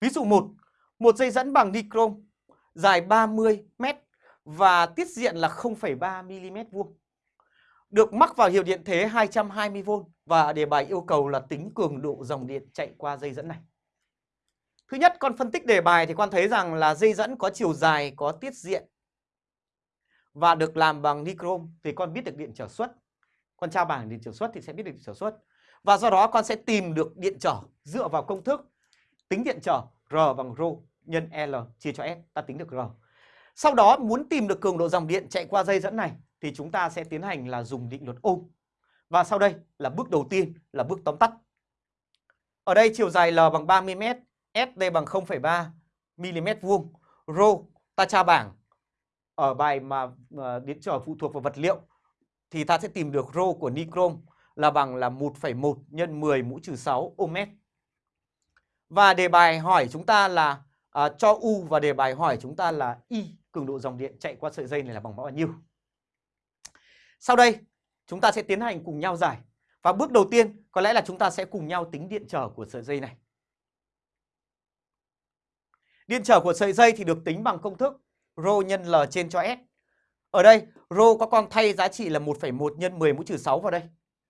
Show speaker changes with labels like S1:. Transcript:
S1: Ví dụ 1, một dây dẫn bằng nichrome dài 30 m và tiết diện là 0,3 mm vuông. Được mắc vào hiệu điện thế 220V và đề bài yêu cầu là tính cường độ dòng điện chạy qua dây dẫn này. Thứ nhất, con phân tích đề bài thì con thấy rằng là dây dẫn có chiều dài, có tiết diện và được làm bằng nichrome thì con biết được điện trở suất. Con trao bảng điện trở suất thì sẽ biết được điện trở suất. Và do đó con sẽ tìm được điện trở dựa vào công thức tính điện trở R bằng rho nhân L chia cho S, ta tính được R. Sau đó muốn tìm được cường độ dòng điện chạy qua dây dẫn này thì chúng ta sẽ tiến hành là dùng định luật ôm. Và sau đây là bước đầu tiên là bước tóm tắt. Ở đây chiều dài L bằng 30 m, S đây bằng 0,3 mm vuông. Rho ta tra bảng ở bài mà ờ, điện trở phụ thuộc vào vật liệu thì ta sẽ tìm được rho của nichrome là bằng là 1,1 nhân 10 mũ trừ 6 ohm mét. Và đề bài hỏi chúng ta là à, cho U và đề bài hỏi chúng ta là Y cường độ dòng điện chạy qua sợi dây này là bằng bao nhiêu. Sau đây chúng ta sẽ tiến hành cùng nhau giải. Và bước đầu tiên có lẽ là chúng ta sẽ cùng nhau tính điện trở của sợi dây này. Điện trở của sợi dây thì được tính bằng công thức rho nhân L trên cho S. Ở đây rho có con thay giá trị là 1,1 nhân 10 mũ trừ 6 vào đây.